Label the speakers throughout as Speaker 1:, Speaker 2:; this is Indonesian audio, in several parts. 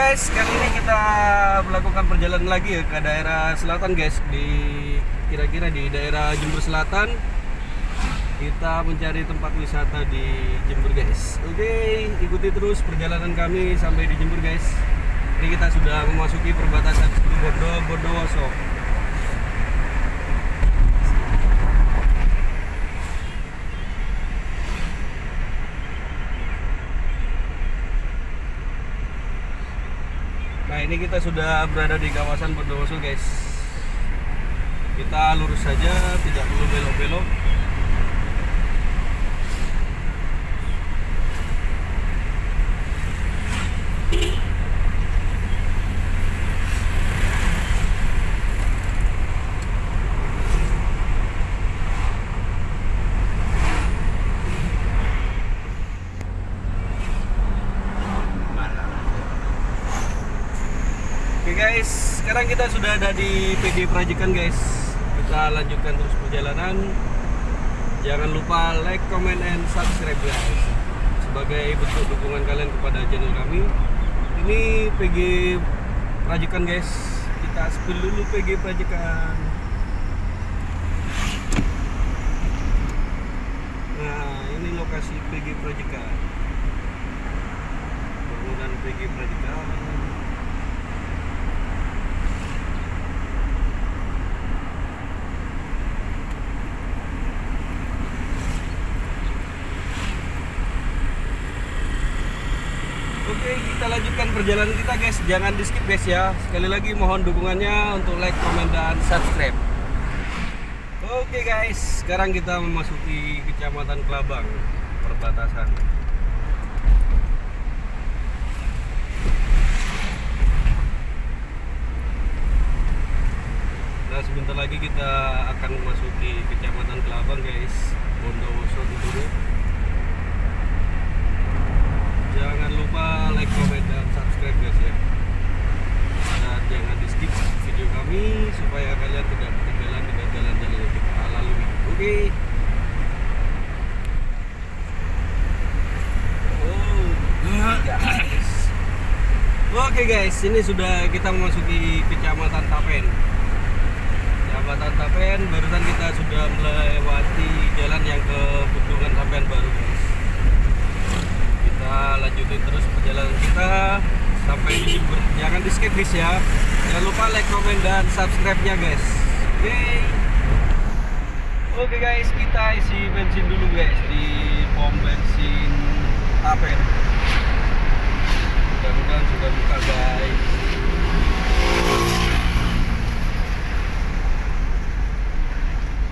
Speaker 1: guys, kali ini kita melakukan perjalanan lagi ya ke daerah selatan guys di kira-kira di daerah Jember Selatan. Kita mencari tempat wisata di Jember guys. Oke, ikuti terus perjalanan kami sampai di Jember guys. Ini kita sudah memasuki perbatasan Bondo Bondowoso. Nah ini kita sudah berada di kawasan Bondowoso guys. Kita lurus saja, tidak perlu belok-belok. Oke guys, sekarang kita sudah ada di PD Prajikan guys. Kita lanjutkan terus perjalanan. Jangan lupa like, comment, and subscribe guys. Sebagai bentuk dukungan kalian kepada channel kami. Ini PG Prajikan guys. Kita spill dulu PG Prajikan. Nah, ini lokasi PG Prajikan. Bangunan PG Prajikan. Oke, kita lanjutkan perjalanan kita guys. Jangan di skip guys ya. Sekali lagi mohon dukungannya untuk like, comment, dan subscribe. Oke guys, sekarang kita memasuki Kecamatan Kelabang, perbatasan. Nah, sebentar lagi kita akan memasuki Kecamatan Kelabang guys. Bondowoso dulu. Jangan lupa like, comment, dan subscribe guys ya. Dan jangan di skip video kami supaya kalian tidak ketinggalan dengan jalan-jalan yang kita lalui. Oke. Oh, guys. Oke guys, ini sudah kita memasuki kecamatan Tapen. Kecamatan Tapen, barusan kita sudah melewati jalan yang ke Bendungan Tapen baru guys kita lanjutin terus perjalanan kita sampai Jember jangan di skip guys ya. Jangan lupa like comment dan subscribe nya guys. Oke oke guys kita isi bensin dulu guys di pom bensin Tapen mudah-mudahan sudah buka guys.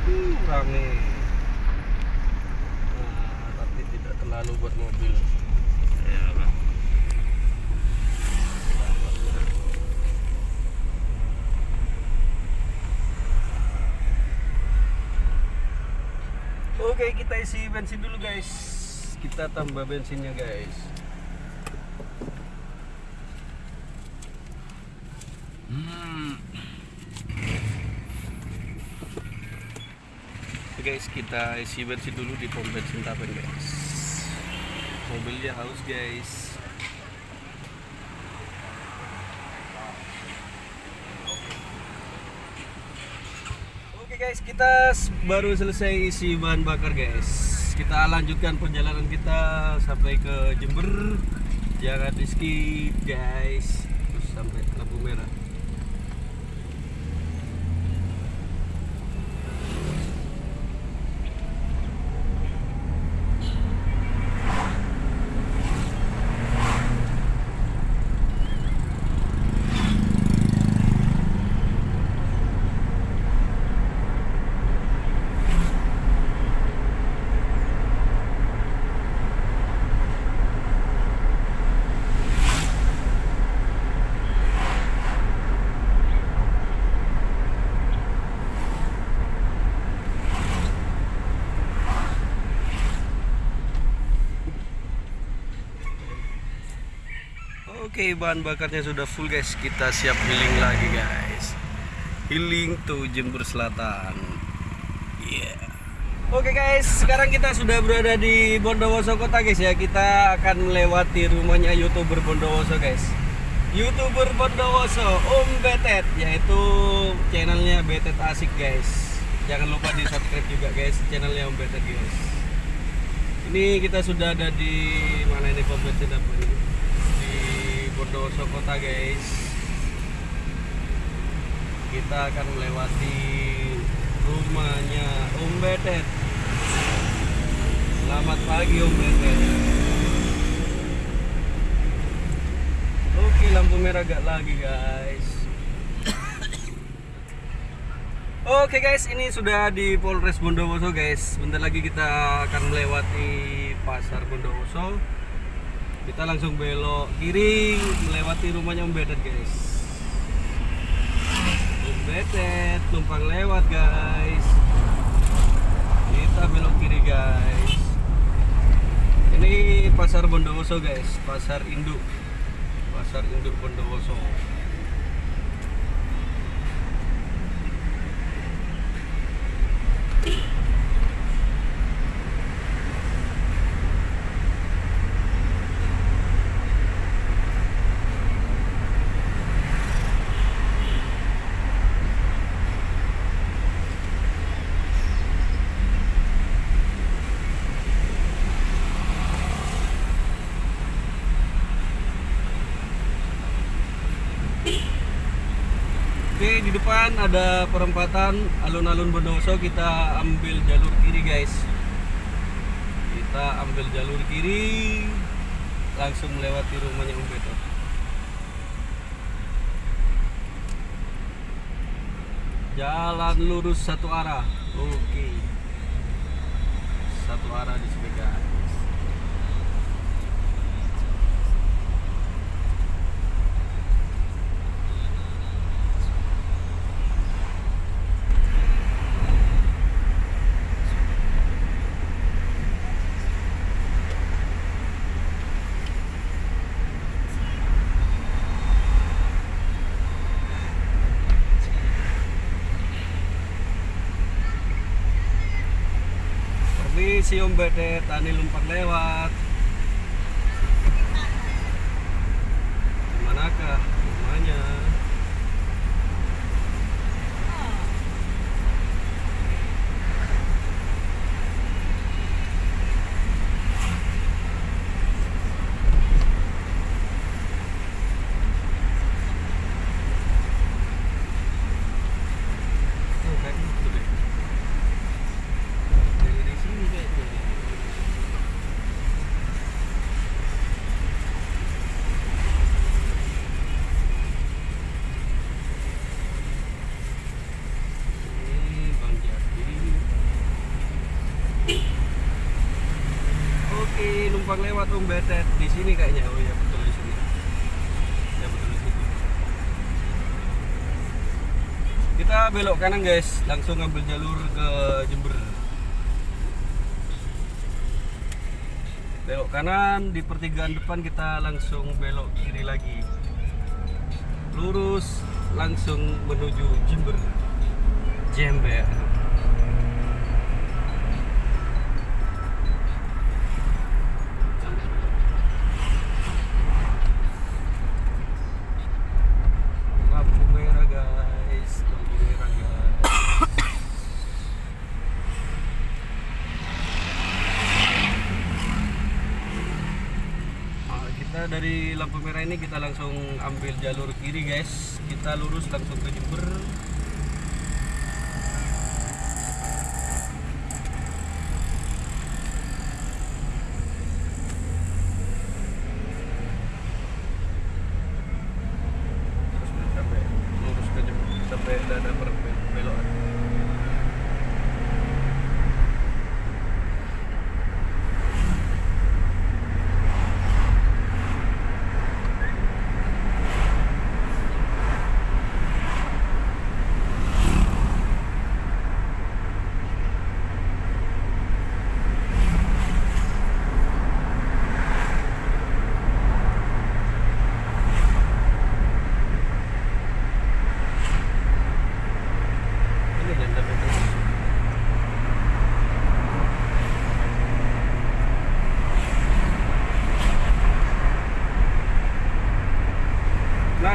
Speaker 1: Uh, rame. Nah, tapi tidak terlalu buat mobil. Ya Oke kita isi bensin dulu guys. Kita tambah bensinnya guys. Hmm. Oke guys kita isi bensin dulu di pom bensin Tapen guys. Mobilnya haus guys Oke guys, kita baru selesai isi bahan bakar guys. Kita lanjutkan perjalanan kita sampai ke Jember. Jangan di skip guys. Terus sampai lampu merah. Oke, bahan bakarnya sudah full guys. Kita siap healing lagi guys. Healing to Jember Selatan. Yeah. Oke guys, sekarang kita sudah berada di Bondowoso Kota guys ya. Kita akan melewati rumahnya youtuber Bondowoso guys. youtuber Bondowoso Om Betet yaitu channelnya Betet Asik guys jangan lupa di subscribe juga guys channelnya Om Betet guys ini kita sudah ada di mana ini bensin apa ini Bondowoso kota guys kita akan melewati rumahnya Om Betet selamat pagi Om Betet oke lampu merah gak lagi guys Oke guys, ini sudah di Polres Bondowoso guys. Bentar lagi kita akan melewati pasar Bondowoso. Kita langsung belok kiri melewati rumahnya Om guys. Om Betet tumpang lewat guys. Kita belok kiri guys. Ini pasar Bondowoso guys, pasar induk. Pasar induk Bondowoso. Oke, di depan ada perempatan alun-alun Bondowoso. Kita ambil jalur kiri, guys. Kita ambil jalur kiri, langsung melewati rumahnya Om Beto. Jalan lurus satu arah. Oke. Satu arah di sini, Betet, Tani lumpang lewat. Manakah rumahnya? Oh, kayaknya itu deh. Dari sini kayaknya. Ini Bang Jati. Numpang lewat Om Betet di sini kayaknya. Oh ya betul di sini. Ya betul di situ. Kita belok kanan guys, langsung ngambil jalur ke Jember. Belok kanan di pertigaan depan kita langsung belok kiri lagi. Lurus langsung menuju Jember. Jember. Lampu merah guys, lampu merah guys. Ah, kita dari lampu merah ini kita langsung ambil jalur kiri guys. Kita lurus langsung ke Jember terus sampai lurus ke Jember sampai ada belokan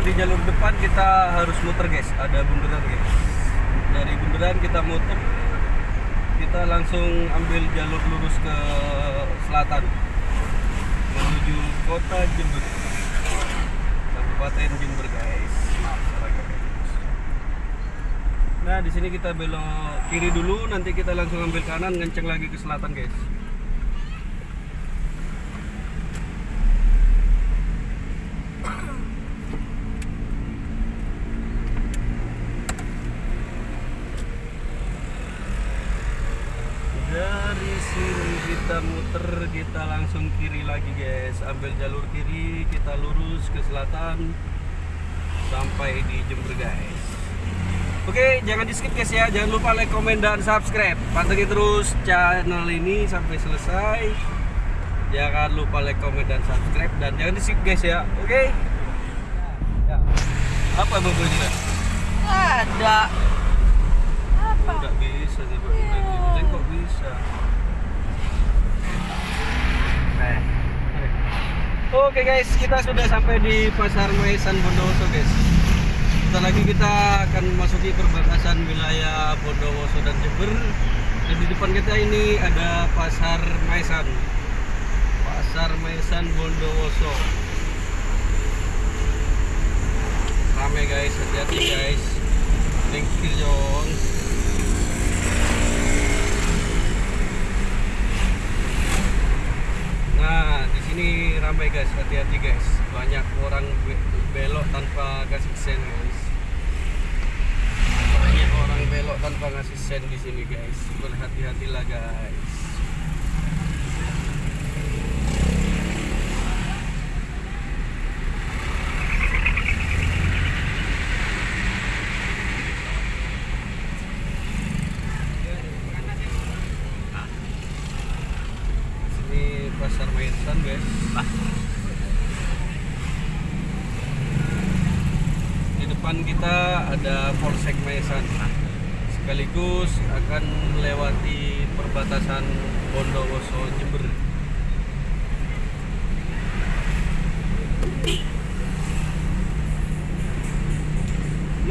Speaker 1: di jalur depan kita harus muter guys. Ada bundaran guys. Dari bundaran kita muter kita langsung ambil jalur lurus ke selatan. Menuju kota Jember. Kabupaten Jember guys. nah di sini kita belok kiri dulu. Nanti kita langsung ambil kanan ngenceng lagi ke selatan guys dari sini kita muter kita langsung kiri lagi guys. Ambil jalur kiri kita lurus ke selatan sampai di Jember guys. Oke jangan di skip guys ya. Jangan lupa like comment dan subscribe. Pantengin terus channel ini sampai selesai. Jangan lupa like comment dan subscribe. Dan jangan di skip guys ya. Oke? Ya. apa bapak ini
Speaker 2: Ada. Apa?
Speaker 1: Enggak bisa sih kok bisa.
Speaker 2: Eh,
Speaker 1: Oke guys, kita sudah sampai di Pasar Maesan Bondowoso guys. Sebentar lagi kita akan memasuki perbatasan wilayah Bondowoso dan Jember. Dan di depan kita ini ada Pasar Maesan. Pasar Maesan Bondowoso. Rame guys, hati-hati guys. Thank you John. Nah, di sini ramai guys, hati-hati guys. Banyak orang be- belok tanpa kasih sen guys. Banyak orang belok tanpa ngasih sen di sini guys. Berhati-hatilah guys. Sini pasar Maesan guys.
Speaker 2: Bah.
Speaker 1: Di depan kita ada Polsek Maesan. Sekaligus akan melewati perbatasan Bondowoso Jember.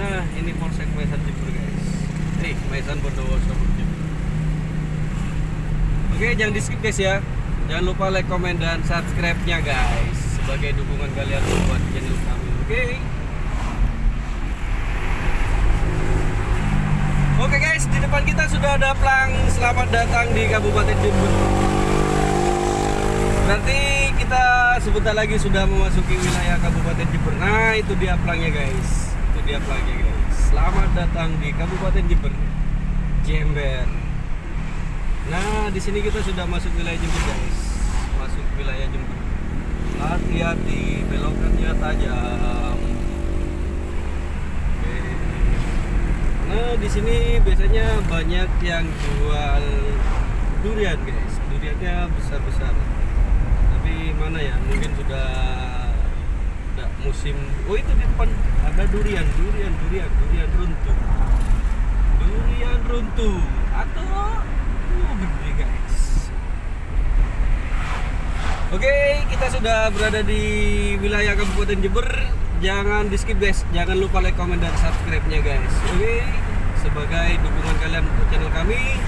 Speaker 1: Nah, ini Polsek Maesan Jember guys. Nih, Maesan Bondowoso Jember. Oke, jangan di skip guys ya. Jangan lupa like, comment, dan subscribe-nya guys sebagai dukungan kalian buat channel kami. Oke. Oke guys, di depan kita sudah ada plang selamat datang di Kabupaten Jember. Nanti kita sebentar lagi sudah memasuki wilayah Kabupaten Jember. Nah, itu dia plangnya guys. Itu dia plangnya guys. Selamat datang di Kabupaten Jember. Jember. Nah, di sini kita sudah masuk wilayah Jember, guys. Masuk wilayah Jember. Hati-hati, belokannya tajam. Oke. Nah, di sini biasanya banyak yang jual durian, guys. Duriannya besar-besar. Tapi mana ya? Mungkin sudah tidak musim. Oh, itu di depan ada durian, durian, durian, durian runtuh. Durian runtuh atau uh, gede guys. Oke, kita sudah berada di wilayah Kabupaten Jember. Jangan di skip guys, jangan lupa like, comment, dan subscribe-nya guys. Oke, sebagai dukungan kalian untuk channel kami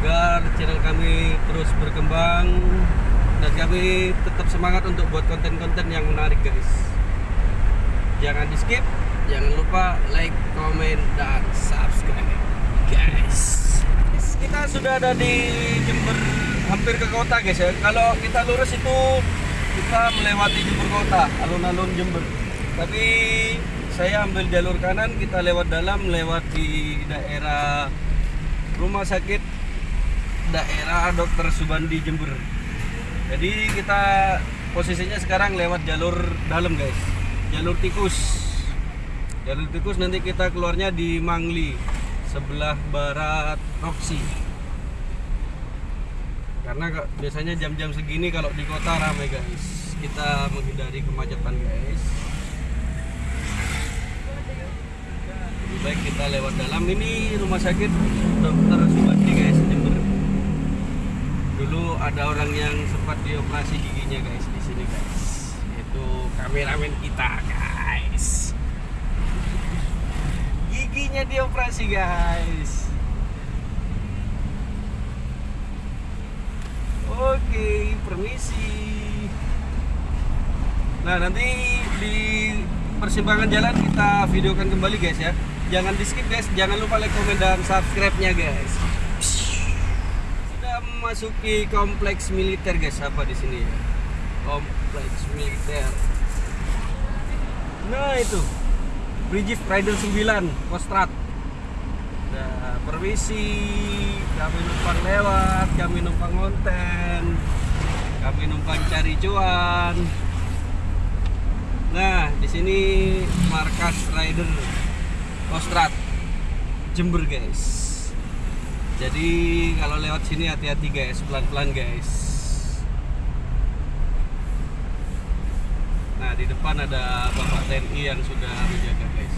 Speaker 1: agar channel kami terus berkembang dan kami tetap semangat untuk buat konten-konten yang menarik guys. Jangan di skip, jangan lupa like, comment, dan subscribe guys. Kita sudah ada di Jember hampir ke kota guys ya. Kalau kita lurus itu kita melewati Jember kota, alun-alun Jember. Tapi saya ambil jalur kanan, kita lewat dalam, lewat di daerah rumah sakit daerah Dr. Subandi Jember. Jadi kita posisinya sekarang lewat jalur dalam guys, jalur tikus. Jalur tikus nanti kita keluarnya di Mangli sebelah barat Roksi. Karena ka- biasanya jam-jam segini kalau di kota ramai guys. Kita menghindari kemacetan guys. Lebih baik kita lewat dalam ini rumah sakit Dokter Subandi guys Jember. Dulu ada orang yang sempat dioperasi giginya guys di sini guys. Itu kameramen kita guys. guys. Giginya dioperasi guys. Oke, permisi. Nah, nanti di persimpangan jalan kita videokan kembali guys ya. Jangan di skip guys, jangan lupa like, komen dan subscribe-nya guys. Sudah memasuki kompleks militer guys, apa di sini ya? Kompleks militer. Nah, itu. Brigif Rider 9 Kostrad. Nah, permisi. Kami numpang lewat, kami numpang konten. Kami numpang cari cuan. Nah, di sini markas Rider Kostrad Jember, guys. Jadi kalau lewat sini hati-hati guys, pelan-pelan guys. Nah, di depan ada Bapak TNI yang sudah menjaga guys.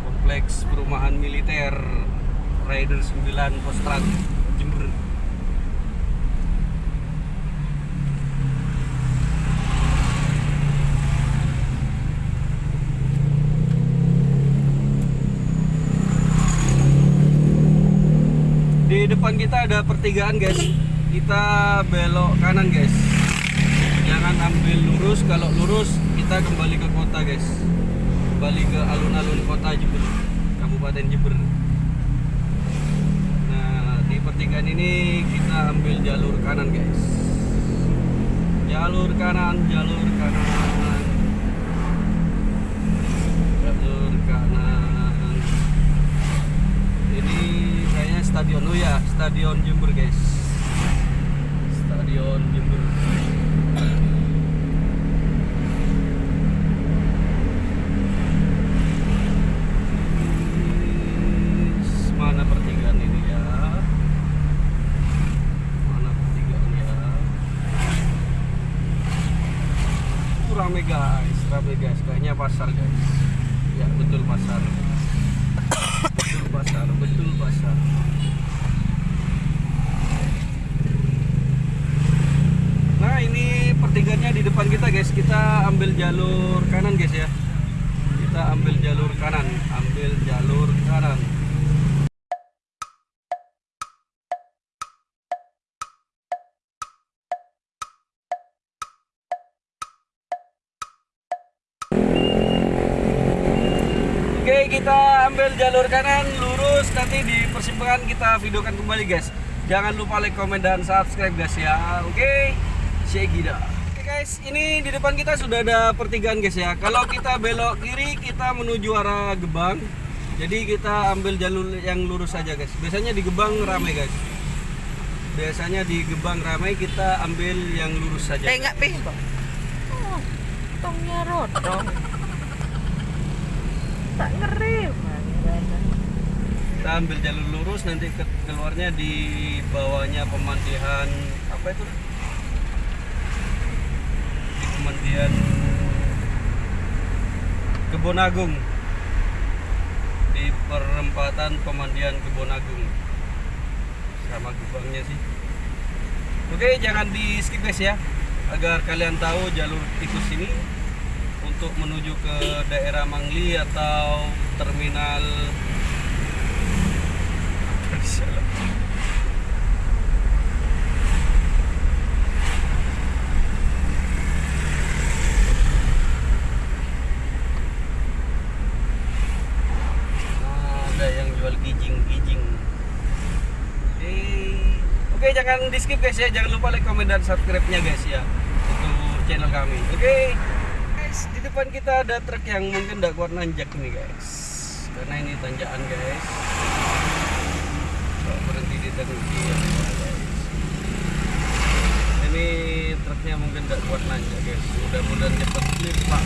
Speaker 1: Kompleks perumahan militer Rider 9 Kostrad Jember. Di depan kita ada pertigaan guys. Kita belok kanan guys. Jangan ambil lurus. Kalau lurus kita kembali ke kota guys. Kembali ke alun-alun kota Jember, Kabupaten Jember. Pertigaan ini kita ambil jalur kanan guys. Jalur kanan, jalur kanan. Jalur kanan. Ini kayaknya stadion oh ya, stadion Jember guys. Stadion Jember. Mana pertigaan ini ya? Mana pertigaan ya? Uh, Rame guys, rame guys. Kayaknya pasar guys. Ya betul pasar betul pasar betul pasar nah ini pertiganya di depan kita guys kita ambil jalur kanan guys ya kita ambil jalur kanan ambil jalur kanan Oke, kita ambil jalur kanan, lurus. Nanti di persimpangan kita videokan kembali, guys. Jangan lupa like, komen, dan subscribe, guys ya. Oke, Shegida. Oke, guys, ini di depan kita sudah ada pertigaan, guys ya. Kalau kita belok kiri, kita menuju arah Gebang. Jadi kita ambil jalur yang lurus saja, guys. Biasanya di Gebang ramai, guys. Biasanya di Gebang ramai, kita ambil yang lurus saja.
Speaker 2: Eh, enggak pih. Oh, tongnya rodong. Tak ngerem.
Speaker 1: Kita ambil jalur lurus nanti ke keluarnya di bawahnya pemandian apa itu di pemandian Kebon Agung. Di perempatan pemandian Kebon Agung. Sama gebangnya sih. Oke jangan di skip guys ya. Agar kalian tahu jalur tikus ini untuk menuju ke daerah Mangli atau terminal Oke, jangan di skip guys ya. Jangan lupa like, komen dan subscribe-nya guys ya untuk channel kami. Oke. Guys, di depan kita ada truk yang mungkin tidak kuat nanjak nih guys. Karena ini tanjakan guys. Ini truknya mungkin tidak kuat nanjak guys. Mudah-mudahan cepat clear pak.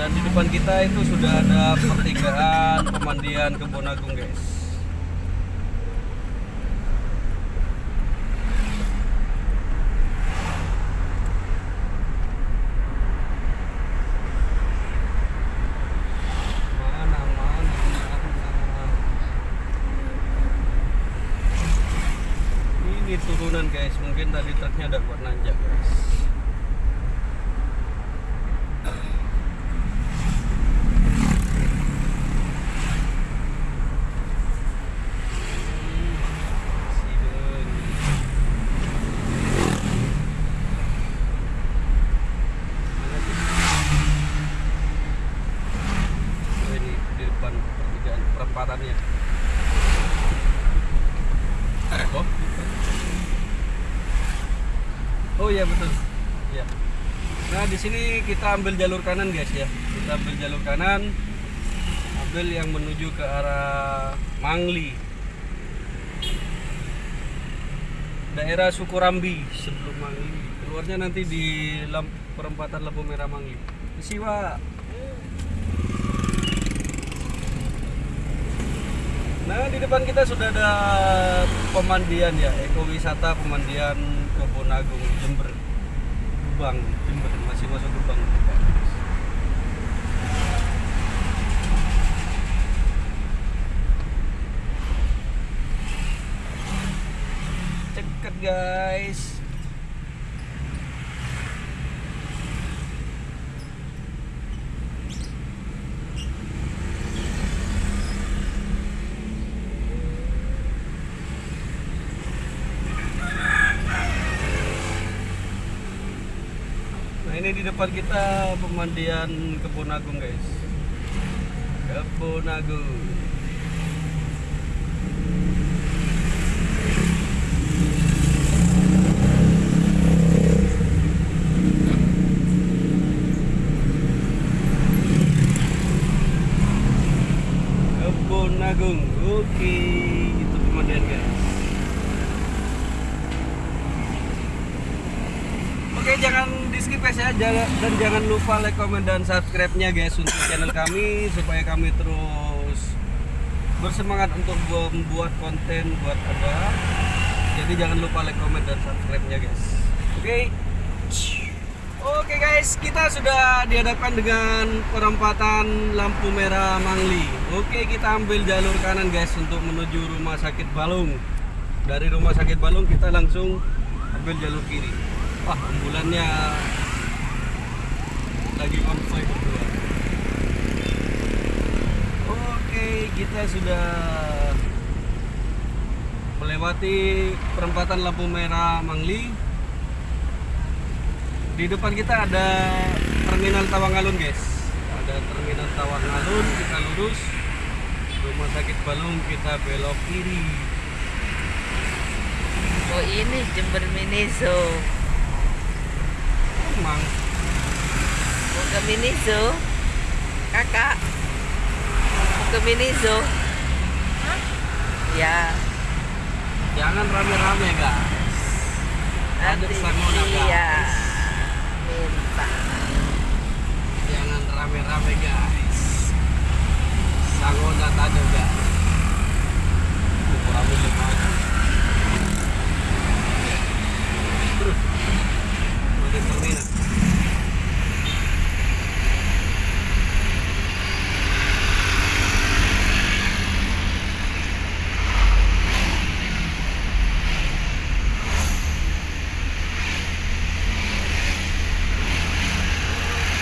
Speaker 1: Dan di depan kita itu sudah ada pertigaan pemandian Kebon Agung guys. Mana mana mana mana guys. Mungkin tadi truknya ada buat nanjak guys Sideng. Mana sih? Oh, ini di depan pertigaan perempatannya oh oh iya betul ya nah di sini kita ambil jalur kanan guys ya. Kita ambil jalur kanan. Ambil yang menuju ke arah Mangli. Daerah Sukurambi sebelum Mangli. Keluarnya nanti di perempatan lampu merah Mangli. Siwa. Nah di depan kita sudah ada pemandian ya. Ekowisata pemandian Kebun Agung Jember Jember masih masuk Gebang Ceket guys Nah ini di depan kita pemandian Kebun Agung guys. Kebun Agung. Kebun Agung. Oke, itu pemandian guys. Oke jangan di skip guys ya Jangan- dan jangan lupa like, comment dan subscribe-nya guys untuk channel kami supaya kami terus bersemangat untuk bu- membuat konten buat Anda. Jadi jangan lupa like, comment dan subscribe-nya guys. Oke. Oke guys, kita sudah dihadapkan dengan perempatan lampu merah Mangli. Oke, kita ambil jalur kanan guys untuk menuju rumah sakit Balung. Dari rumah sakit Balung kita langsung ambil jalur kiri. Wah, ambulannya lagi konvoy berdua. Oke, kita sudah melewati perempatan lampu merah Mangli. Di depan kita ada terminal Tawangalun, guys. Ada terminal Tawangalun, kita lurus. Rumah sakit Balung kita belok kiri.
Speaker 2: Oh ini Jember Mini Zoo.
Speaker 1: Emang
Speaker 2: ke Mini Zoo? Kakak. Mau ke Mini Zoo? Ya.
Speaker 1: jangan rame-rame, guys. Ada
Speaker 2: Nanti
Speaker 1: Sanggona, guys.
Speaker 2: iya. Minta.
Speaker 1: Jangan rame-rame guys. Sangonat ada guys. Kurang. Terus.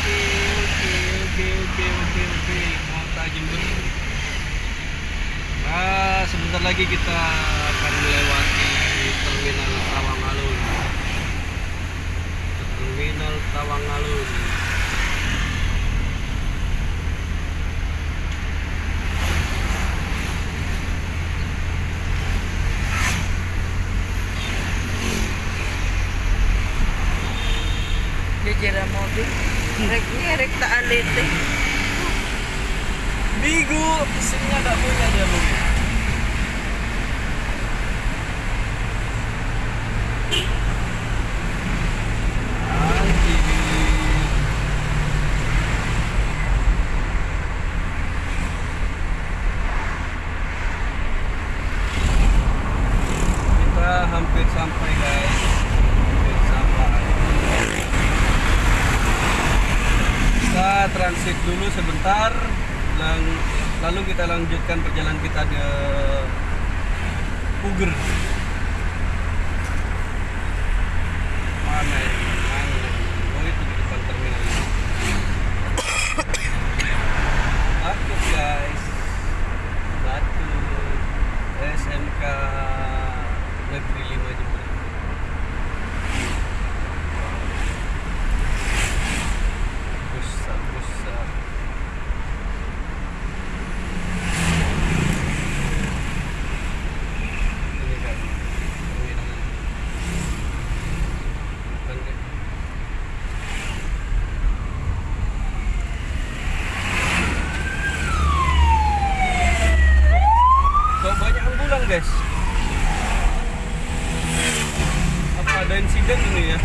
Speaker 1: Oke, oke, oke, oke, oke, oke. Kota Jember. Nah, sebentar lagi kita akan melewati terminal Tawangalun. Terminal Tawangalun.
Speaker 2: Jajara mobil. Rek ngerek tak alit eh.
Speaker 1: Bigu, mesinnya nggak punya dia mobil. Anjing. Kita hampir sampai guys. Hampir sampai. Kita transit dulu sebentar dan lalu kita lanjutkan perjalanan kita ke Puger. mana ini? Mana? Oh itu di depan terminal ini. Batu guys, Batu SMK Negeri 5 Jember. Pusat, pusat. Ini kan terminal. Bukan deh. Kok banyak ambulan guys? Apa ada insiden ini ya?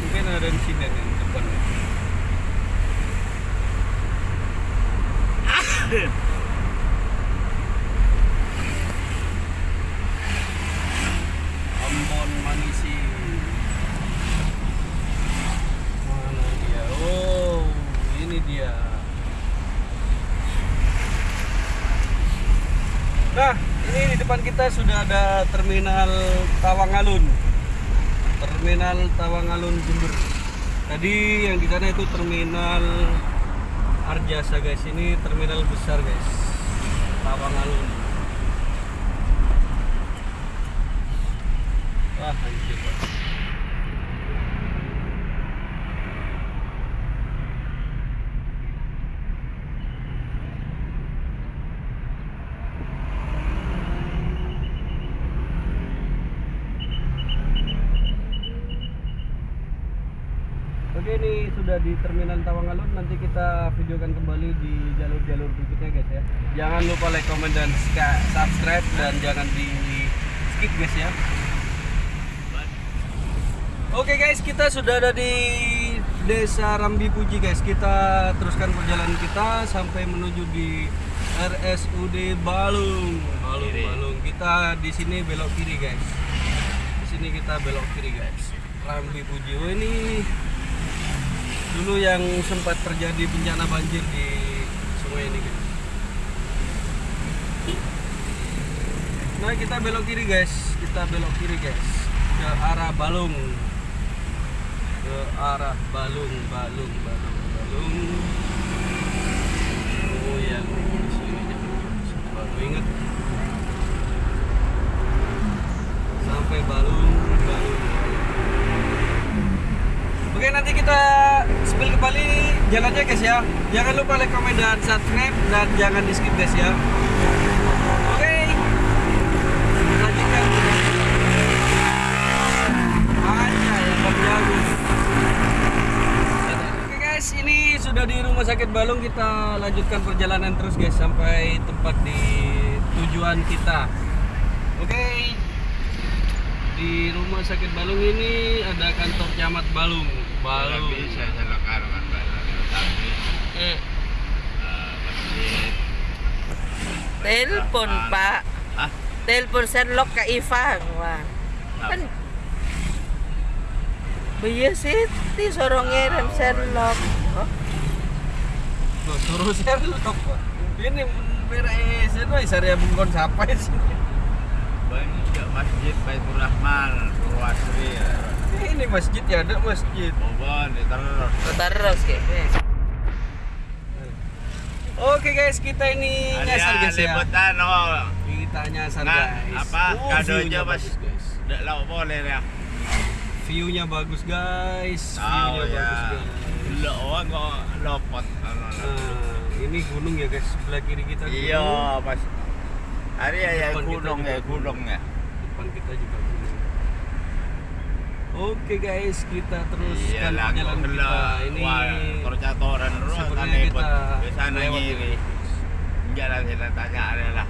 Speaker 1: Mungkin ada insiden yang depan. Ambon Manisi. Mana dia? Oh, ini dia. Nah, ini di depan kita sudah ada terminal Tawangalun. Terminal Tawangalun Jember. Tadi yang di sana itu terminal Arjasa guys. Ini terminal besar guys. Tawangalun. Wah, anjir. Pak. Oke ini sudah di terminal Tawangalun nanti kita videokan kembali di jalur-jalur berikutnya guys ya. Jangan lupa like, comment dan subscribe dan jangan di skip guys ya. Oke guys kita sudah ada di Desa Rambi Puji guys. Kita teruskan perjalanan kita sampai menuju di RSUD Balung. Balung,
Speaker 3: Kiri.
Speaker 1: Balung. Kita di sini belok kiri guys. Di sini kita belok kiri guys. Rambi Puji. Oh ini dulu yang sempat terjadi bencana banjir di sungai ini guys. Nah kita belok kiri guys, kita belok kiri guys ke arah Balung, ke arah Balung, Balung, Balung, Balung. Oh yang di sini baru inget sampai Balung, Balung. Oke nanti kita spill kembali jalannya guys ya. Jangan lupa like, comment dan subscribe dan jangan di skip guys ya. Oke. Lanjutkan. Aja yang. Oke guys, ini sudah di rumah sakit Balung kita lanjutkan perjalanan terus guys sampai tempat di tujuan kita. Oke. Di rumah sakit Balung ini ada kantor camat Balung. Balung.
Speaker 3: bisa silakan tapi
Speaker 2: Hmm.
Speaker 3: masjid
Speaker 2: Telepon, Pak.
Speaker 3: ah
Speaker 2: Telepon Sherlock ke Ivan. Wah. Kan Iya sih, di sorong ngirim Sherlock. Oh,
Speaker 1: Loh, suruh Sherlock. Ini beres itu saya bukan siapa sih.
Speaker 3: banyak juga masjid Baitur Rahman Purwasri
Speaker 1: Ini masjid ya ada masjid.
Speaker 3: Bobon terus
Speaker 2: terus kayak.
Speaker 1: Oke guys, kita ini nyasar guys ya.
Speaker 3: oh
Speaker 1: Kita nyasar
Speaker 3: Nah,
Speaker 1: guys.
Speaker 3: apa,
Speaker 1: Oh,
Speaker 3: kadonya pas-
Speaker 1: guys.
Speaker 3: Lah boleh ya
Speaker 1: View-nya bagus guys.
Speaker 3: tahu
Speaker 1: View-nya
Speaker 3: ya
Speaker 1: bagus guys.
Speaker 3: lo oh kok lopot
Speaker 1: Nah, ini gunung ya guys, sebelah kiri kita gunung.
Speaker 3: iya pas hari ya ya gunung ya gunung ya
Speaker 1: Depan kita juga. Oke guys, kita teruskan
Speaker 3: iya lah
Speaker 1: perjalanan kita. Ini
Speaker 3: percatoran terus
Speaker 1: sepertinya kita
Speaker 3: di sana
Speaker 1: lewat
Speaker 3: ngiri
Speaker 1: ya.
Speaker 3: jalan kita tanya ada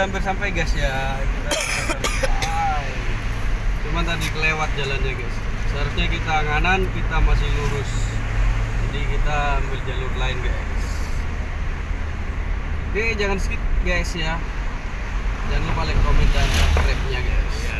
Speaker 1: Sudah hampir sampai guys ya. Kita. Cuman tadi kelewat jalannya guys. Seharusnya kita kanan, kita masih lurus. Jadi kita ambil jalur lain guys. Oke, jangan skip guys ya. Jangan lupa like, komen, dan subscribe-nya guys.
Speaker 3: Iyalah.